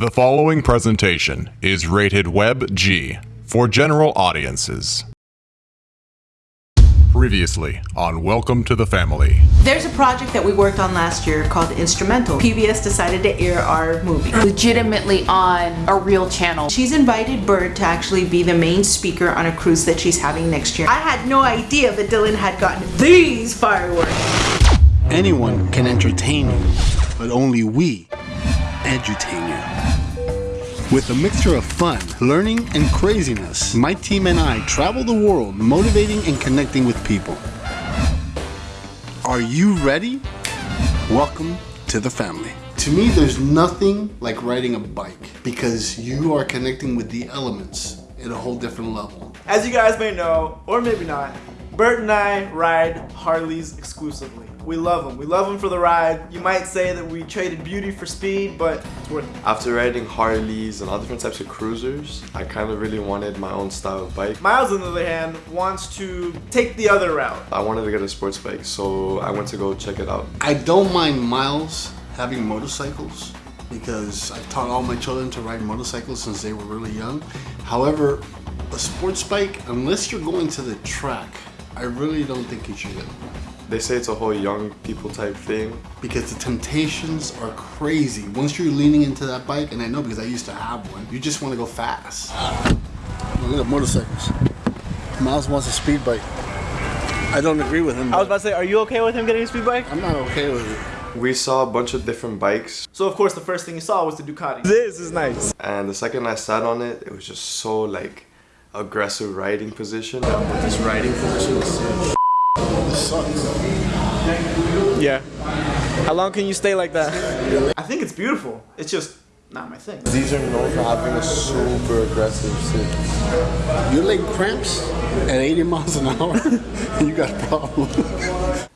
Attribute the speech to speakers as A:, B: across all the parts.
A: The following presentation is rated Web G for general audiences. Previously on Welcome to the Family.
B: There's a project that we worked on last year called Instrumental. PBS decided to air our movie.
C: legitimately on a real channel.
B: She's invited Bird to actually be the main speaker on a cruise that she's having next year. I had no idea that Dylan had gotten these fireworks.
D: Anyone can entertain you, but only we edutain you. With a mixture of fun, learning, and craziness, my team and I travel the world motivating and connecting with people. Are you ready? Welcome to the family. To me, there's nothing like riding a bike because you are connecting with the elements at a whole different level.
E: As you guys may know, or maybe not, Bert and I ride Harleys exclusively. We love them. We love them for the ride. You might say that we traded beauty for speed, but it's worth it.
F: After riding Harleys and all different types of cruisers, I kind of really wanted my own style of bike.
E: Miles, on the other hand, wants to take the other route.
F: I wanted to get a sports bike, so I went to go check it out.
D: I don't mind Miles having motorcycles because I've taught all my children to ride motorcycles since they were really young. However, a sports bike, unless you're going to the track, I really don't think you should.
F: They say it's a whole young people type thing.
D: Because the temptations are crazy. Once you're leaning into that bike, and I know because I used to have one, you just want to go fast. Oh, look at motorcycles. Miles wants a speed bike. I don't agree with him.
E: I was about to say, are you okay with him getting a speed bike?
D: I'm not okay with it.
F: We saw a bunch of different bikes,
E: So of course the first thing you saw was the Ducati. This is nice.
F: and the second I sat on it, it was just so like aggressive riding position. This riding position is so
D: This sucks.
E: Yeah. How long can you stay like that? I think it's beautiful. It's just not my thing.
F: These are known for having a super aggressive sit.
D: Your leg cramps at 80 miles an hour, you got a problem.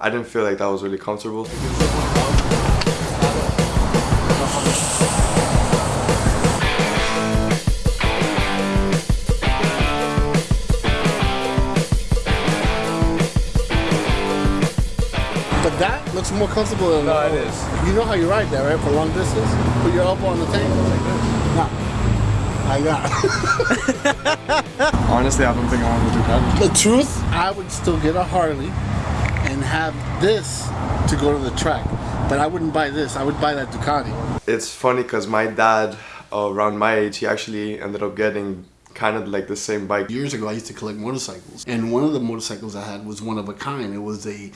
F: I didn't feel like that was really comfortable.
D: But looks more comfortable than No, it is. You know how you ride that, right? For long distance? Put your elbow on the tank like this. Nah. I got
F: Honestly, I don't think I want to do that.
D: The truth, I would still get a Harley and have this to go to the track. But I wouldn't buy this. I would buy that Ducati.
F: It's funny because my dad, uh, around my age, he actually ended up getting kind of like the same bike.
D: Years ago, I used to collect motorcycles. And one of the motorcycles I had was one of a kind. It was a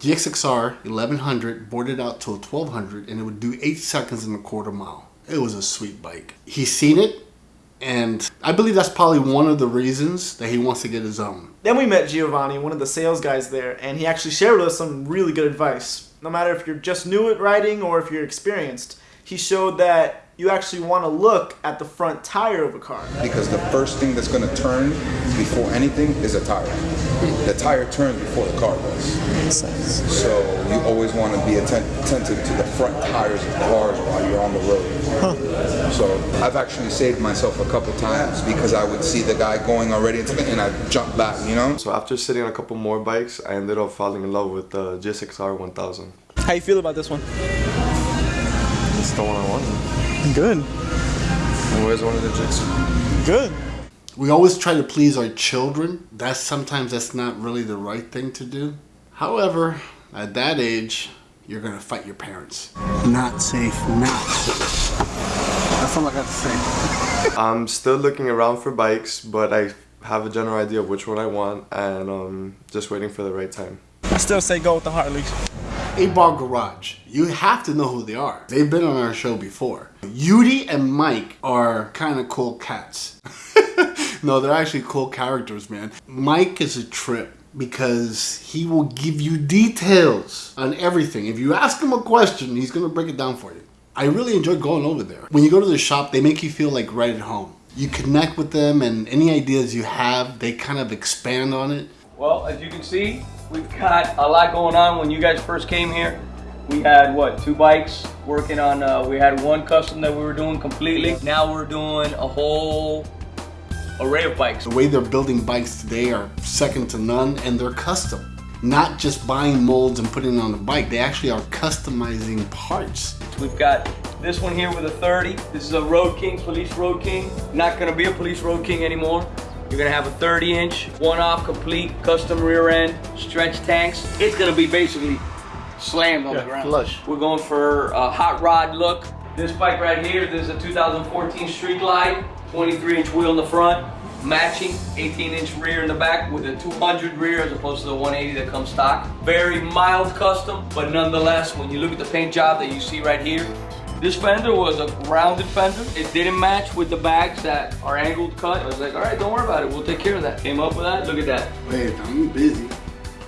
D: GSX-R 1100 boarded out to a 1200 and it would do 8 seconds in a quarter mile. It was a sweet bike. He's seen it and I believe that's probably one of the reasons that he wants to get his own.
E: Then we met Giovanni, one of the sales guys there, and he actually shared with us some really good advice. No matter if you're just new at riding or if you're experienced, he showed that you actually want to look at the front tire of a car.
G: because the first thing that's going to turn before anything is a tire. The tire turns before the car does. So you always want to be atten- attentive to the front tires of cars while you're on the road. So I've actually saved myself a couple times because I would see the guy going already into the, and I jump back, you know?
F: So after sitting on a couple more bikes, I ended up falling in love with the GSX-R 1000.
E: How you feel about this one?
F: It's the one I wanted.
E: Good.
F: I always wanted a GSX.
E: Good.
D: We always try to please our children. That's sometimes that's not really the right thing to do. However, at that age, you're gonna fight your parents. Not safe now. That's all I got to say.
F: I'm still looking around for bikes, but I have a general idea of which one I want, and um, just waiting for the right time.
E: I still say go with the Harleys.
D: 8 Ball Garage. You have to know who they are. They've been on our show before. Yudi and Mike are kind of cool cats. no, they're actually cool characters, man. Mike is a trip because he will give you details on everything. If you ask him a question, he's going to break it down for you. I really enjoy going over there. When you go to the shop, they make you feel like right at home. You connect with them and any ideas you have, they kind of expand on it.
H: Well, as you can see, we've got a lot going on. When you guys first came here, we had what, two bikes working on, uh, we had one custom that we were doing completely. Now we're doing a whole array of bikes.
D: The way they're building bikes today are second to none and they're custom. not just buying molds and putting it on the bike. They actually are customizing parts.
H: We've got this one here with a 30. This is a Road King, Police Road King. Not gonna be a Police Road King anymore. You're gonna have a 30 inch, one off complete, custom rear end, stretch tanks. It's gonna be basically slammed on the ground.
E: flush.
H: We're going for a hot rod look. This bike right here, this is a 2014 Street Glide, 23 inch wheel in the front, matching 18 inch rear in the back with a 200 rear as opposed to the 180 that comes stock. Very mild custom, but nonetheless, when you look at the paint job that you see right here, this fender was a rounded fender. It didn't match with the bags that are angled cut. I was like, all right, don't worry about it. We'll take care of that. Came up with that. Look at that.
D: Wait, I'm busy.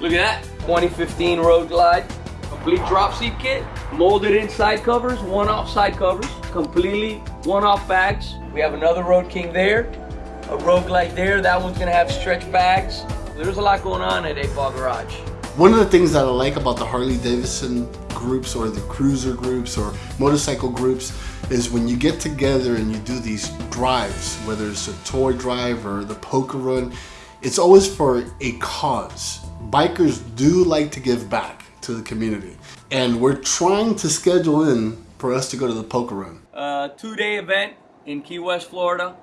H: Look at that. 2015 Road Glide. Complete drop seat kit. Molded in side covers, one off side covers. Completely one off bags. We have another Road King there. A Road Glide there. That one's gonna have stretch bags. There's a lot going on at 8 Ball Garage.
D: One of the things that I like about the Harley Davidson groups or the cruiser groups or motorcycle groups is when you get together and you do these drives, whether it's a toy drive or the poker run, it's always for a cause. Bikers do like to give back to the community. And we're trying to schedule in for us to go to the poker run.
H: uh, two-day event in Key West, Florida.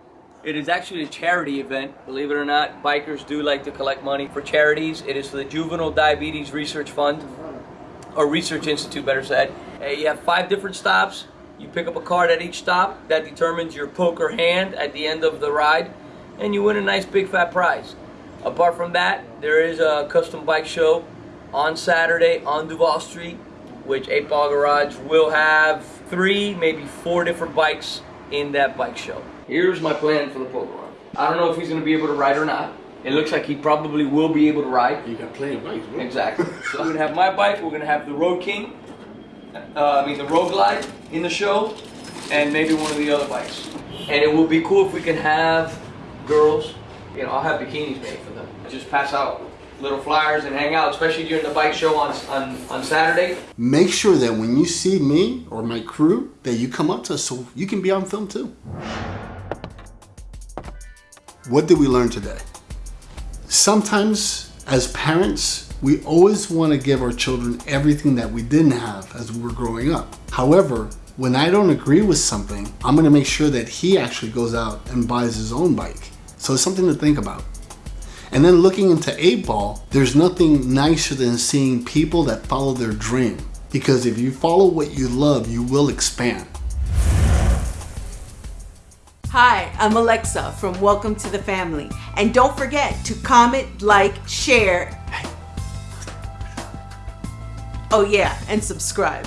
H: It is actually a charity event, believe it or not. Bikers do like to collect money for charities. It is for the Juvenile Diabetes Research Fund, or Research Institute, better said. Uh, you have five different stops. You pick up a card at each stop that determines your poker hand at the end of the ride, and you win a nice big fat prize. Apart from that, there is a custom bike show on Saturday on Duval Street, which 8 Ball Garage will have three, maybe four different bikes in that bike show. Here's my plan for the poker run. I don't know if he's going to be able to ride or not. It looks like he probably will be able to ride.
D: You got plenty of bikes, bro.
H: Exactly. So we're gonna have my bike. We're gonna have the Road King. Uh, I mean the Road Glide in the show, and maybe one of the other bikes. And it will be cool if we can have girls. You know, I'll have bikinis made for them. Just pass out little flyers and hang out, especially during the bike show on on, on Saturday.
D: Make sure that when you see me or my crew, that you come up to us so you can be on film too. What did we learn today? Sometimes, as parents, we always want to give our children everything that we didn't have as we were growing up. However, when I don't agree with something, I'm going to make sure that he actually goes out and buys his own bike. So it's something to think about. And then looking into 8 Ball, there's nothing nicer than seeing people that follow their dream. Because if you follow what you love, you will expand.
B: Hi, I'm Alexa from Welcome to the Family. And don't forget to comment, like, share. Oh, yeah, and subscribe.